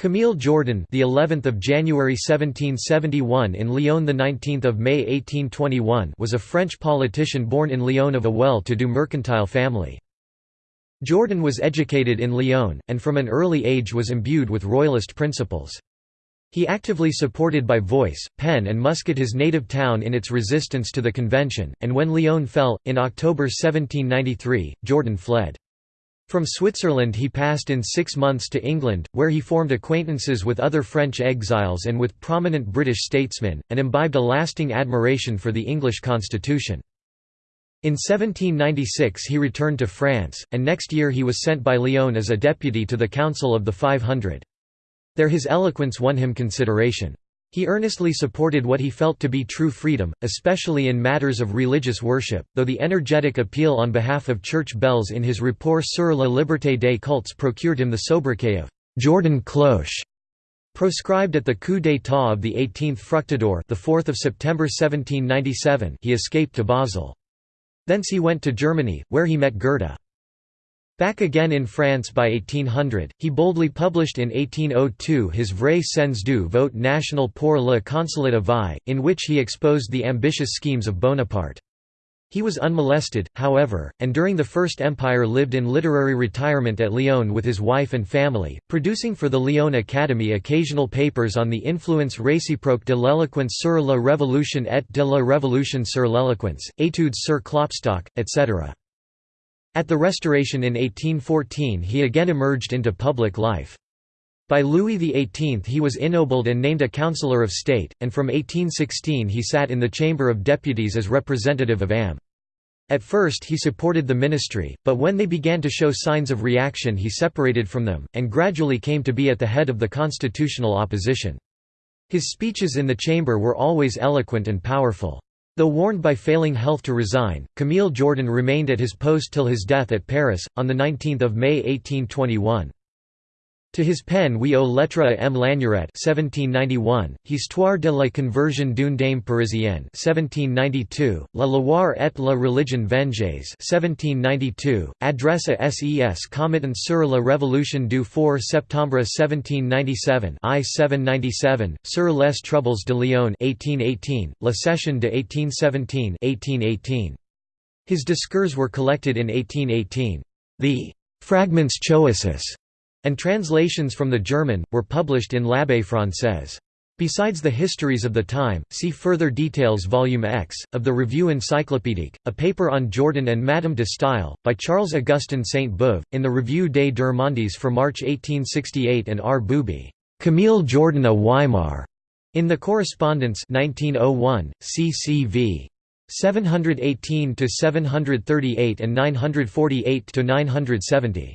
Camille Jordan, the 11th of January 1771 in Lyon, the 19th of May 1821, was a French politician born in Lyon of a well-to-do mercantile family. Jordan was educated in Lyon, and from an early age was imbued with royalist principles. He actively supported by voice, pen and musket his native town in its resistance to the Convention, and when Lyon fell, in October 1793, Jordan fled. From Switzerland he passed in six months to England, where he formed acquaintances with other French exiles and with prominent British statesmen, and imbibed a lasting admiration for the English constitution. In 1796 he returned to France, and next year he was sent by Lyon as a deputy to the Council of the Five Hundred. There his eloquence won him consideration. He earnestly supported what he felt to be true freedom, especially in matters of religious worship, though the energetic appeal on behalf of church bells in his Rapport sur la liberté des cultes procured him the sobriquet of «Jordan Cloche». Proscribed at the coup d'état of the 18th Fructidor the 4th of September 1797 he escaped to Basel. Thence he went to Germany, where he met Goethe. Back again in France by 1800, he boldly published in 1802 his Vrai sens du vote national pour le consulat of Vie, in which he exposed the ambitious schemes of Bonaparte. He was unmolested, however, and during the First Empire lived in literary retirement at Lyon with his wife and family, producing for the Lyon Academy occasional papers on the influence réciproque de l'éloquence sur la révolution et de la révolution sur l'éloquence, études sur Klopstock, etc. At the Restoration in 1814 he again emerged into public life. By Louis XVIII he was ennobled and named a Councillor of State, and from 1816 he sat in the Chamber of Deputies as representative of Ain. At first he supported the ministry, but when they began to show signs of reaction he separated from them, and gradually came to be at the head of the constitutional opposition. His speeches in the chamber were always eloquent and powerful. Though warned by failing health to resign, Camille Jordan remained at his post till his death at Paris, on 19 May 1821. To his pen we owe Lettre à M. Lamourette 1791, Histoire de la conversion d'une dame parisienne 1792, La Loire et la religion vengeuse 1792, Adresse à ses committants sur la révolution du 4 septembre 1797 I 797, sur les troubles de Lyon 1818, La session de 1817 1818. His discours were collected in 1818. The «Fragments Choisis» and translations from the German, were published in L'Abeille Française. Besides the histories of the time, see further details Volume X, of the Revue Encyclopédique, a paper on Jordan and Madame de Staël, by Charles-Augustin Sainte-Beuve, in the Revue des Deux Mondes for March 1868 and R. Bouby, Camille Jordan à Weimar, in the Correspondant 1901, CCV. 718–738 and 948–970.